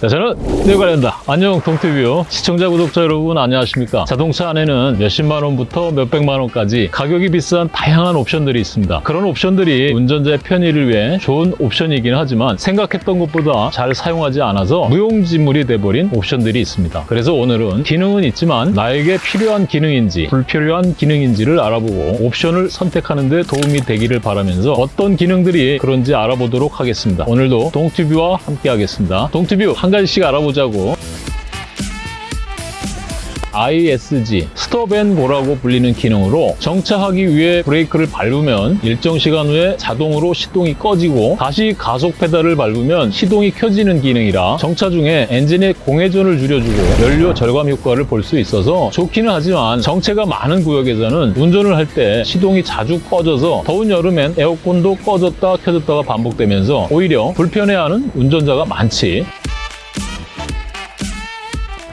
자, 저는 네 관련다. 안녕 동티뷰 시청자 구독자 여러분 안녕하십니까? 자동차 안에는 몇십만 원부터 몇백만 원까지 가격이 비싼 다양한 옵션들이 있습니다. 그런 옵션들이 운전자의 편의를 위해 좋은 옵션이긴 하지만 생각했던 것보다 잘 사용하지 않아서 무용지물이 돼버린 옵션들이 있습니다. 그래서 오늘은 기능은 있지만 나에게 필요한 기능인지 불필요한 기능인지를 알아보고 옵션을 선택하는 데 도움이 되기를 바라면서 어떤 기능들이 그런지 알아보도록 하겠습니다. 오늘도 동티뷰와 함께 하겠습니다. 동티뷰 한 가지씩 알아보자고. ISG, 스톱앤고라고 불리는 기능으로 정차하기 위해 브레이크를 밟으면 일정 시간 후에 자동으로 시동이 꺼지고 다시 가속 페달을 밟으면 시동이 켜지는 기능이라 정차 중에 엔진의 공회전을 줄여주고 연료 절감 효과를 볼 수 있어서 좋기는 하지만 정체가 많은 구역에서는 운전을 할 때 시동이 자주 꺼져서 더운 여름엔 에어컨도 꺼졌다 켜졌다가 반복되면서 오히려 불편해하는 운전자가 많지.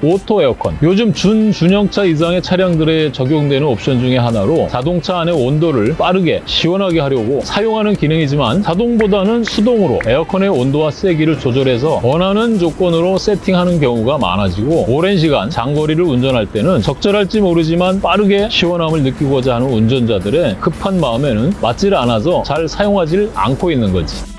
auto 에어컨. 요즘 준중형차 이상의 차량들에 적용되는 옵션 중에 하나로 자동차 안의 온도를 빠르게 시원하게 하려고 사용하는 기능이지만 자동보다는 수동으로 에어컨의 온도와 세기를 조절해서 원하는 조건으로 세팅하는 경우가 많아지고 오랜 시간 장거리를 운전할 때는 적절할지 모르지만 빠르게 시원함을 느끼고자 하는 운전자들의 급한 마음에는 맞질 않아서 잘 사용하지 않고 있는 거지.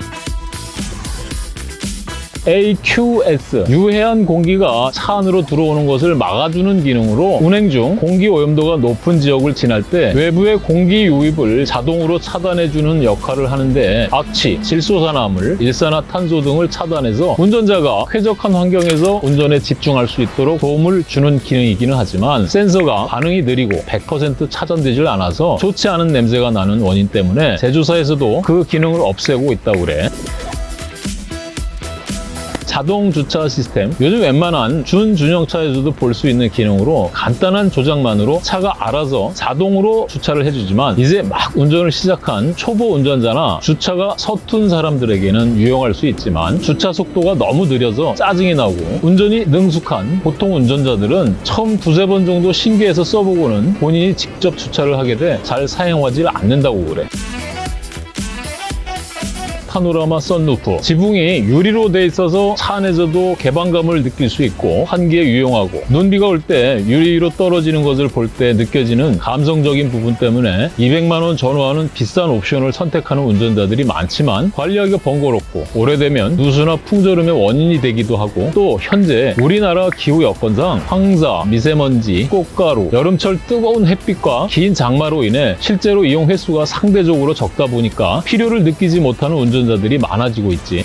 AQS 유해한 공기가 차 안으로 들어오는 것을 막아주는 기능으로 운행 중 공기 오염도가 높은 지역을 지날 때 외부의 공기 유입을 자동으로 차단해주는 역할을 하는데 악취, 질소산화물, 일산화탄소 등을 차단해서 운전자가 쾌적한 환경에서 운전에 집중할 수 있도록 도움을 주는 기능이기는 하지만 센서가 반응이 느리고 100% 차단되질 않아서 좋지 않은 냄새가 나는 원인 때문에 제조사에서도 그 기능을 없애고 있다고 그래. 자동 주차 시스템 요즘 웬만한 준준형차에서도 볼 수 있는 기능으로 간단한 조작만으로 차가 알아서 자동으로 주차를 해주지만 이제 막 운전을 시작한 초보 운전자나 주차가 서툰 사람들에게는 유용할 수 있지만 주차 속도가 너무 느려서 짜증이 나고 운전이 능숙한 보통 운전자들은 처음 두세 번 정도 신기해서 써보고는 본인이 직접 주차를 하게 돼 잘 사용하지 않는다고 그래. 파노라마 썬루프. 지붕이 유리로 돼 있어서 차 안에서도 개방감을 느낄 수 있고 환기에 유용하고 눈비가 올 때 유리로 떨어지는 것을 볼 때 느껴지는 감성적인 부분 때문에 200만 원 전후하는 비싼 옵션을 선택하는 운전자들이 많지만 관리하기가 번거롭고 오래되면 누수나 풍절음의 원인이 되기도 하고 또 현재 우리나라 기후 여건상 황사, 미세먼지, 꽃가루, 여름철 뜨거운 햇빛과 긴 장마로 인해 실제로 이용 횟수가 상대적으로 적다 보니까 필요를 느끼지 못하는 운전 운전자들이 많아지고 있지.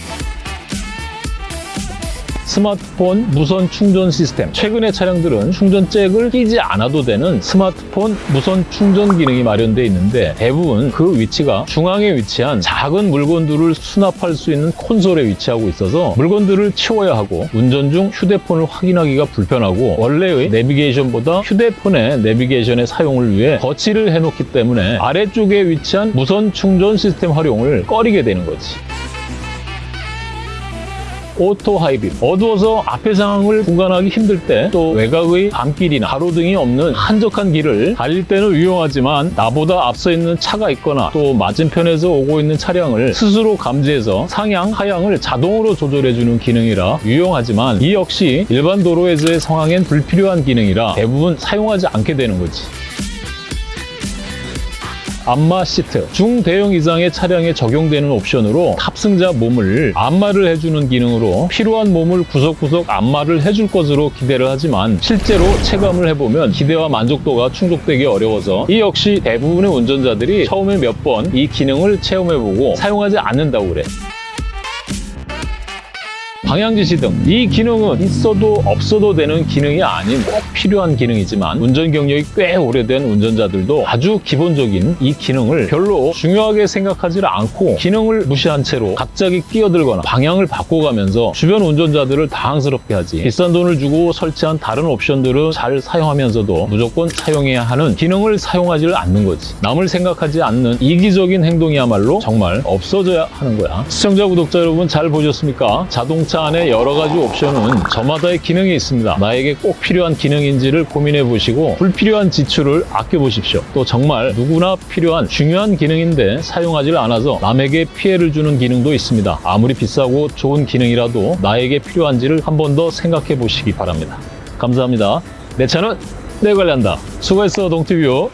스마트폰 무선 충전 시스템. 최근의 차량들은 충전 잭을 끼지 않아도 되는 스마트폰 무선 충전 기능이 마련되어 있는데 대부분 그 위치가 중앙에 위치한 작은 물건들을 수납할 수 있는 콘솔에 위치하고 있어서 물건들을 치워야 하고 운전 중 휴대폰을 확인하기가 불편하고 원래의 내비게이션보다 휴대폰의 내비게이션의 사용을 위해 거치를 해놓기 때문에 아래쪽에 위치한 무선 충전 시스템 활용을 꺼리게 되는 거지. auto high beam 어두워서 앞의 상황을 구분하기 힘들 때 또 외곽의 밤길이나 가로등이 없는 한적한 길을 달릴 때는 유용하지만 나보다 앞서 있는 차가 있거나 또 맞은편에서 오고 있는 차량을 스스로 감지해서 상향, 하향을 자동으로 조절해주는 기능이라 유용하지만 이 역시 일반 도로에서의 상황엔 불필요한 기능이라 대부분 사용하지 않게 되는 거지. 안마 시트 중대형 이상의 차량에 적용되는 옵션으로 탑승자 몸을 안마를 해주는 기능으로 필요한 몸을 구석구석 안마를 해줄 것으로 기대를 하지만 실제로 체감을 해보면 기대와 만족도가 충족되기 어려워서 이 역시 대부분의 운전자들이 처음에 몇 번 이 기능을 체험해보고 사용하지 않는다고 그래. 방향지시 등. 이 기능은 있어도 없어도 되는 기능이 아닌 꼭 필요한 기능이지만 운전 경력이 꽤 오래된 운전자들도 아주 기본적인 이 기능을 별로 중요하게 생각하지 않고 기능을 무시한 채로 갑자기 끼어들거나 방향을 바꿔가면서 주변 운전자들을 당황스럽게 하지. 비싼 돈을 주고 설치한 다른 옵션들은 잘 사용하면서도 무조건 사용해야 하는 기능을 사용하지 않는 거지. 남을 생각하지 않는 이기적인 행동이야말로 정말 없어져야 하는 거야. 시청자 구독자 여러분 잘 보셨습니까? 자동차 차 안에 여러 가지 옵션은 저마다의 기능이 있습니다. 나에게 꼭 필요한 기능인지를 고민해 보시고 불필요한 지출을 아껴 보십시오. 또 정말 누구나 필요한 중요한 기능인데 사용하지 않아서 남에게 피해를 주는 기능도 있습니다. 아무리 비싸고 좋은 기능이라도 나에게 필요한지를 한 번 더 생각해 보시기 바랍니다. 감사합니다. 내 차는 내 관리한다. 수고했어, 동티뷰.